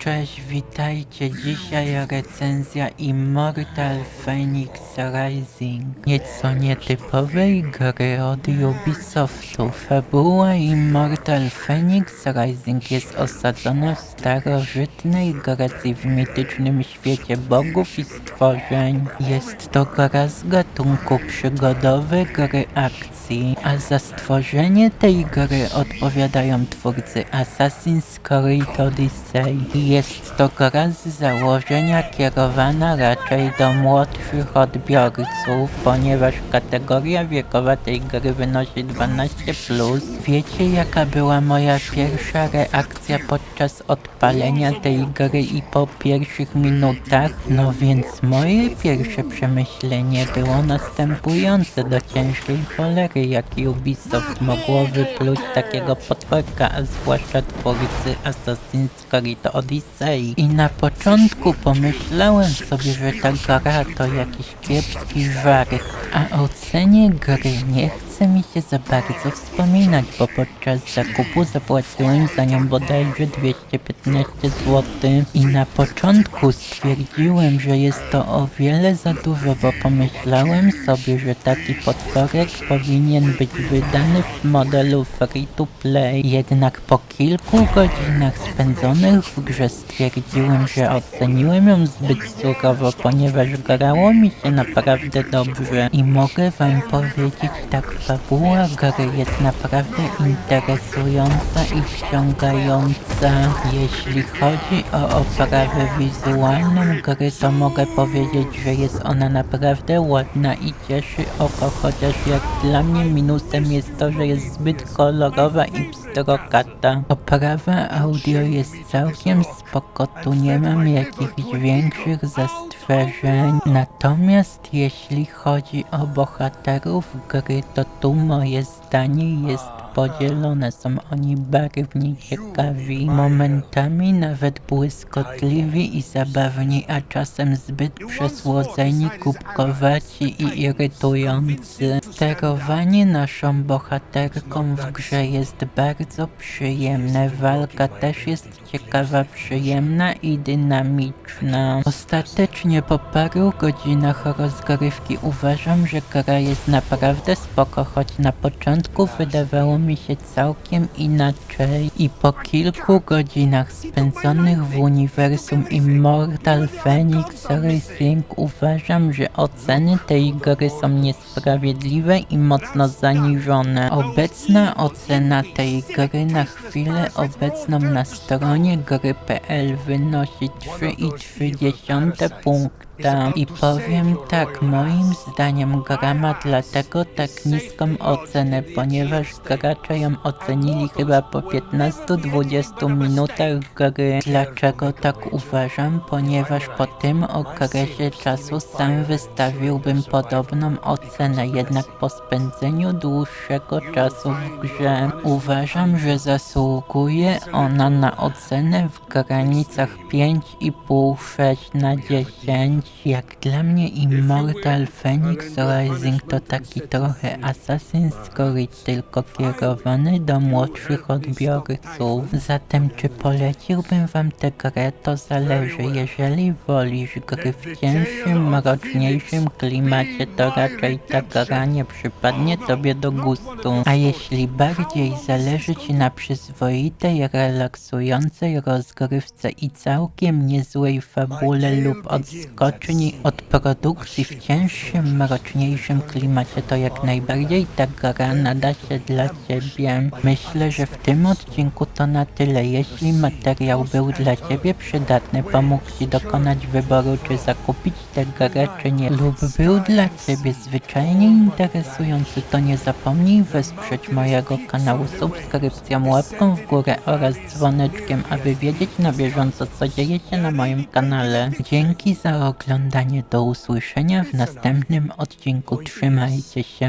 Cześć, witajcie. Dzisiaj recenzja Immortal Phoenix Rising. Nieco nietypowej gry od Ubisoftu. Fabuła Immortal Phoenix Rising jest osadzona w starożytnej Grecji w mitycznym świecie bogów i stworzeń. Jest to gra z gatunku przygodowe gry akcji, a za stworzenie tej gry odpowiadają twórcy Assassin's Creed Odyssey. Jest to gra z założenia kierowana raczej do młodszych odbiorców, ponieważ kategoria wiekowa tej gry wynosi 12+. Wiecie jaka była moja pierwsza reakcja podczas odpalenia tej gry i po pierwszych minutach? No więc moje pierwsze przemyślenie było następujące do ciężkiej cholery, jak Ubisoft mogło wypluć takiego potworka, a zwłaszcza twórcy Assassin's Creed Odyssey. I na początku pomyślałem sobie, że ta gra to jakiś kiepski żarek, a o cenie gry nie chce mi się za bardzo wspominać, bo podczas zakupu zapłaciłem za nią bodajże 215 zł i na początku stwierdziłem, że jest to o wiele za dużo, bo pomyślałem sobie, że taki potworek powinien być wydany w modelu free to play. Jednak po kilku godzinach spędzonych w grze stwierdziłem, że oceniłem ją zbyt surowo, ponieważ grało mi się naprawdę dobrze i mogę wam powiedzieć tak, fabuła gry jest naprawdę interesująca i wciągająca. Jeśli chodzi o oprawę wizualną gry, to mogę powiedzieć, że jest ona naprawdę ładna i cieszy oko, chociaż jak dla mnie minusem jest to, że jest zbyt kolorowa i pstrokata. Oprawa audio jest całkiem spoko, tu nie mam jakichś większych zastrzeżeń. Natomiast jeśli chodzi o bohaterów gry, to tu moje zdanie jest podzielone, są oni barwnie ciekawi, momentami nawet błyskotliwi i zabawni, a czasem zbyt przesłodzeni, kubkowaci i irytujący. Sterowanie naszą bohaterką w grze jest bardzo przyjemne, walka też jest ciekawa, przyjemna i dynamiczna. Ostatecznie po paru godzinach rozgrywki uważam, że gra jest naprawdę spoko, choć na początku wydawało mi się całkiem inaczej i po kilku godzinach spędzonych w uniwersum Immortal Phoenix Rising uważam, że oceny tej gry są niesprawiedliwe i mocno zaniżone. Obecna ocena tej gry na chwilę obecną na stronie gry.pl wynosi 3,3 I powiem tak, moim zdaniem gra ma dlatego tak niską ocenę, ponieważ gracze ją ocenili chyba po 15-20 minutach gry. Dlaczego tak uważam? Ponieważ po tym okresie czasu sam wystawiłbym podobną ocenę, jednak po spędzeniu dłuższego czasu w grze uważam, że zasługuje ona na ocenę w granicach 5,5-6 na 10. Jak dla mnie Immortal Phoenix Rising to taki trochę Assassin's Creed, tylko kierowany do młodszych odbiorców. Zatem czy poleciłbym wam tę grę, to zależy. Jeżeli wolisz gry w cięższym, mroczniejszym klimacie, to raczej ta gra nie przypadnie tobie do gustu. A jeśli bardziej zależy ci na przyzwoitej, relaksującej rozgrywce i całkiem niezłej fabule lub odskoczni od produkcji w cięższym, mroczniejszym klimacie, to jak najbardziej ta gra nada się dla ciebie. Myślę, że w tym odcinku to na tyle. Jeśli materiał był dla ciebie przydatny, pomógł ci dokonać wyboru, czy zakupić tę grę, czy nie, lub był dla ciebie zwyczajnie interesujący, to nie zapomnij wesprzeć mojego kanału subskrypcją, łapką w górę oraz dzwoneczkiem, aby wiedzieć na bieżąco, co dzieje się na moim kanale. Dzięki za oglądanie, do usłyszenia w następnym odcinku, trzymajcie się.